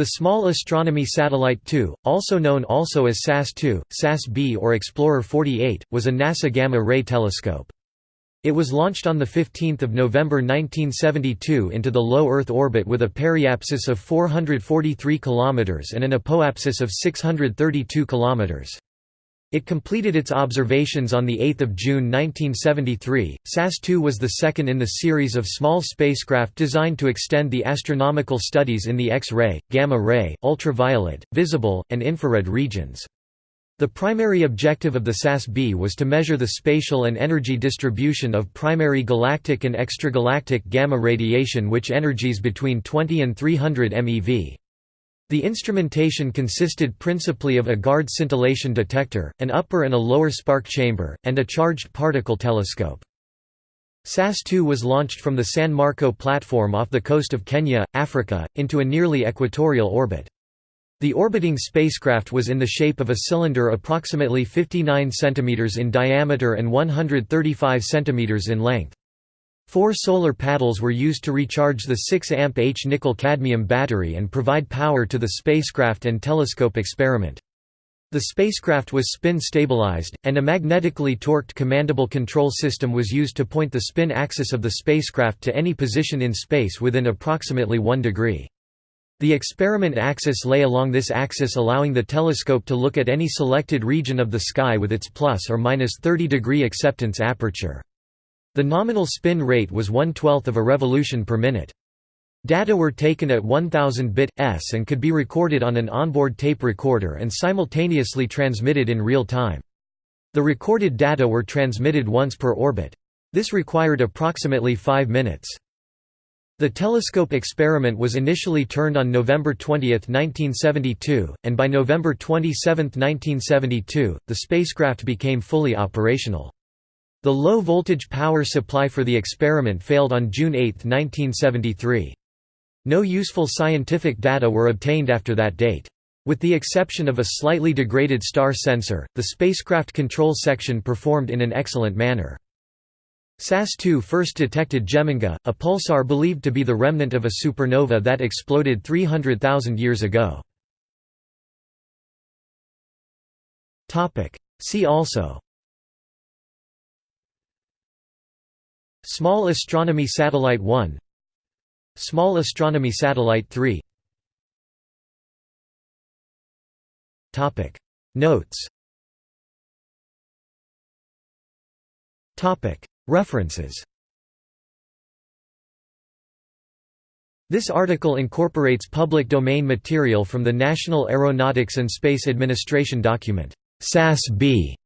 The Small Astronomy Satellite 2, also known also as SAS-2, SAS-B or Explorer 48, was a NASA gamma-ray telescope. It was launched on 15 November 1972 into the low Earth orbit with a periapsis of 443 km and an apoapsis of 632 km. It completed its observations on 8 June 1973. SAS-2 was the second in the series of small spacecraft designed to extend the astronomical studies in the X-ray, gamma-ray, ultraviolet, visible, and infrared regions. The primary objective of the SAS-B was to measure the spatial and energy distribution of primary galactic and extragalactic gamma radiation which energies between 20 and 300 MeV. The instrumentation consisted principally of a guard scintillation detector, an upper and a lower spark chamber, and a charged particle telescope. SAS-2 was launched from the San Marco platform off the coast of Kenya, Africa, into a nearly equatorial orbit. The orbiting spacecraft was in the shape of a cylinder approximately 59 cm in diameter and 135 cm in length. Four solar paddles were used to recharge the 6 amp H nickel-cadmium battery and provide power to the spacecraft and telescope experiment. The spacecraft was spin-stabilized, and a magnetically torqued commandable control system was used to point the spin axis of the spacecraft to any position in space within approximately 1 degree. The experiment axis lay along this axis allowing the telescope to look at any selected region of the sky with its plus or minus 30 degree acceptance aperture. The nominal spin rate was one-twelfth of a revolution per minute. Data were taken at 1000 bit s and could be recorded on an onboard tape recorder and simultaneously transmitted in real time. The recorded data were transmitted once per orbit. This required approximately 5 minutes. The telescope experiment was initially turned on November 20, 1972, and by November 27, 1972, the spacecraft became fully operational. The low-voltage power supply for the experiment failed on June 8, 1973. No useful scientific data were obtained after that date. With the exception of a slightly degraded star sensor, the spacecraft control section performed in an excellent manner. SAS-2 first detected Geminga, a pulsar believed to be the remnant of a supernova that exploded 300,000 years ago. See also Small Astronomy Satellite 1 Small Astronomy Satellite 3 Notes. References. This article incorporates public domain material from the National Aeronautics and Space Administration document, SAS-B